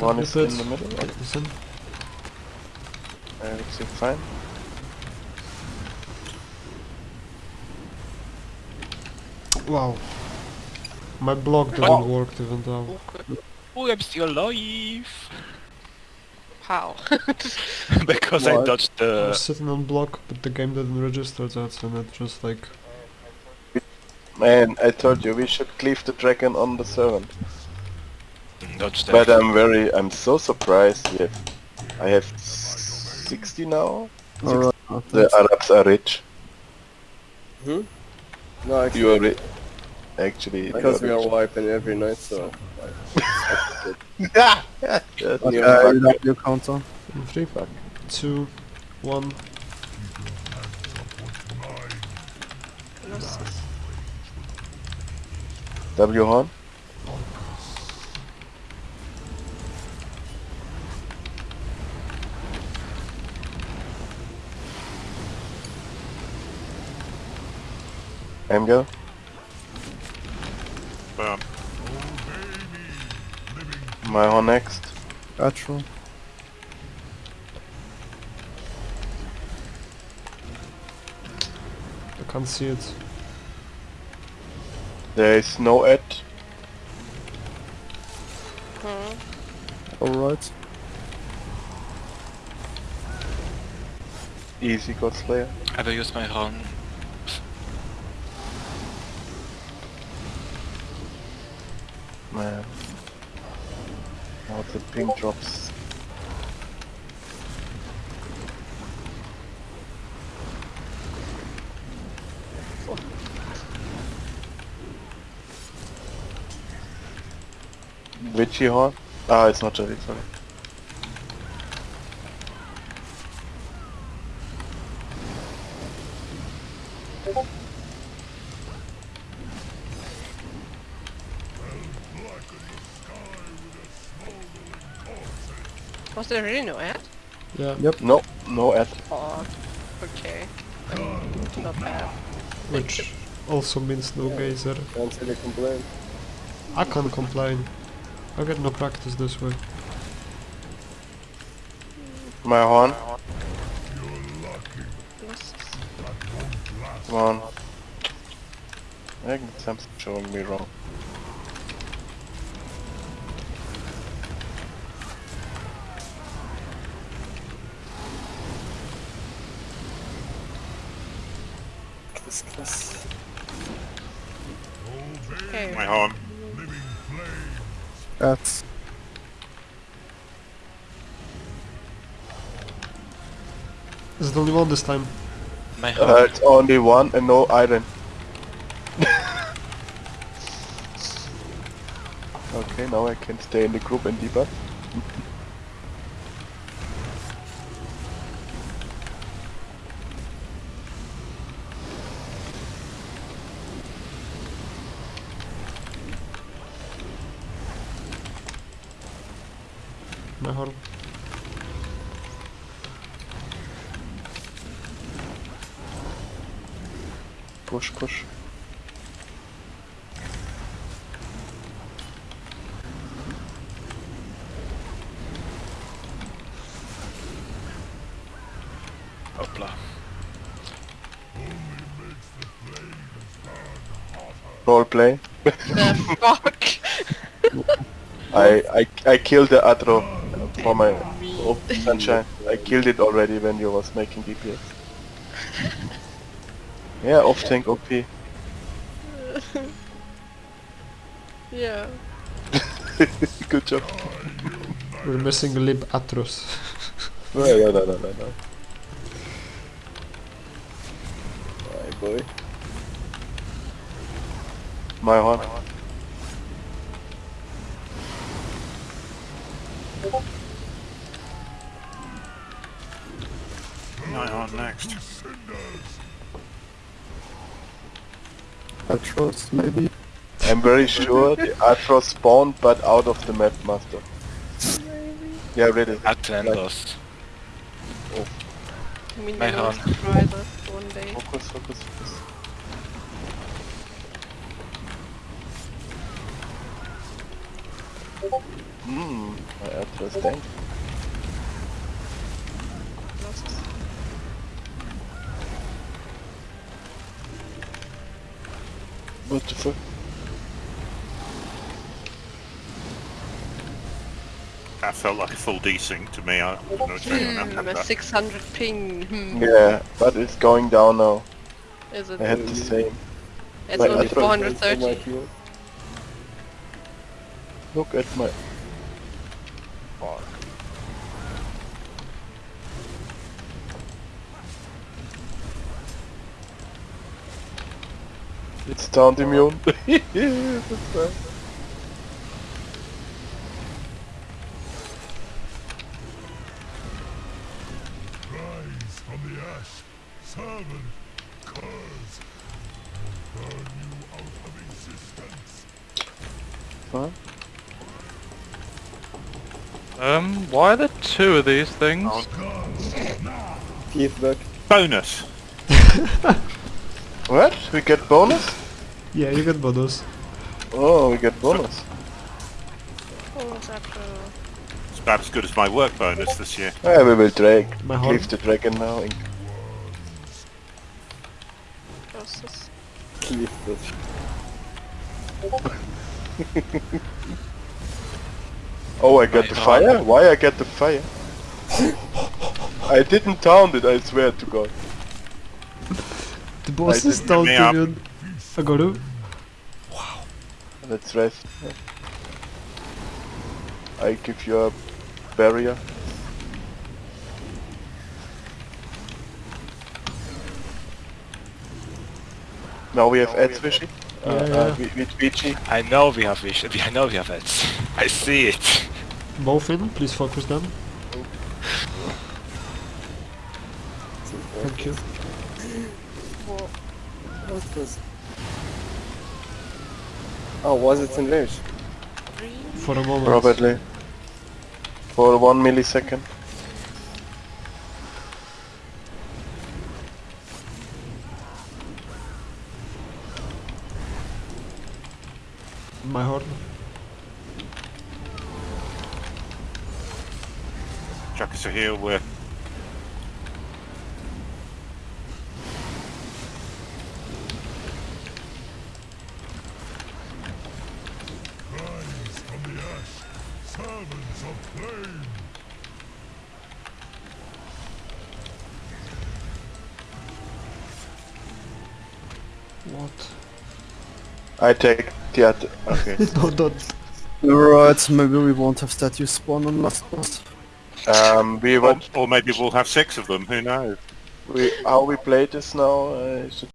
One is in the middle. right? Listen. Everything fine. Wow. My block didn't Oh. work even though. Okay. Oh, I'm still alive! How? because I What? dodged I the... was sitting on block, but the game didn't register that, and it just like... Man, I told you we should cleave the dragon on the servant. Dodged. But I'm very, I'm so surprised. We I have 60 now. Alright. The Arabs are rich. Hmm? No, actually, You are rich. Actually, because we you are rich. wiping every night, so... Yeah, yeah, Okay, you uh, fuck. you have your counter. In three, two, one. W horn. Amgo. Bam. My horn next. Natural. I can't see it. There is no ad. Hmm. Alright. Easy God Slayer. I will use my horn. Man. Now the ping drops. Witchy horn? Ah, it's not Jelly, sorry. Was there really no ad? Yeah. Yep. No, no ad. Oh, okay. Not bad. Which also means no geyser. Can't really complain. I can't complain. I get no practice this way. My horn. Yes. Come on. I think something's showing me wrong. This class. Okay. My horn. That's... Is it only one this time? My horn. Uh, it's only one and no iron. okay, now I can stay in the group and debug. My horn. Push, push. Hopla. Roleplay. The fuck? I, I I killed the Atro for my oh, sunshine. I killed it already when you was making DPS. Yeah, off tank OP. yeah. Good job. We're missing lib Atros. Oh, no, no, no, no, no, no. My boy. My horn. My horn next. Atros, maybe? I'm very sure the Atro spawned but out of the map master. Yeah, really. Atlantis. I mean, My you horn. one day. Focus, focus, focus. Hmm, my ad. Interesting. What the fuck? That felt like a full desync to me. I don't know if anyone else had Hmm, a 600 ping. Hmm. Yeah, but it's going down now. Is it? I had the same. It's Wait, only I thought- On my 430. Look at my... Fuck. It's taunt immune. That's right. Rise from the ash, servant, curse, will burn you out of existence. Huh? Um, why are there two of these things? Keith back. Bonus! What? We get bonus? Yeah, you get bonus. Oh, we get bonus. Is that It's about as good as my work bonus this year. Yeah, we will drag. My. Leave the dragon now. in- process? Oh, I get My the fire? Why I get the fire? I didn't taunt it, I swear to God. The boss I is didn't down me to up. immune. Agoru. Let's rest. I give you a barrier. Now we have Ed's Wishy. Uh, Yeah, uh, yeah. with, with Vici. I know we have vision. I know we have it. I see it. Both in, please focus them. Thank you. Whoa. What was... Oh, was it in range? For a moment. Probably. For one millisecond. My horn. Chuck us here, heal, we're What? I take the other. Okay. no, don't. Right, maybe we won't have statues spawn on last boss. um, we or, want or maybe we'll have six of them, who knows? we how we play this now. Uh, is it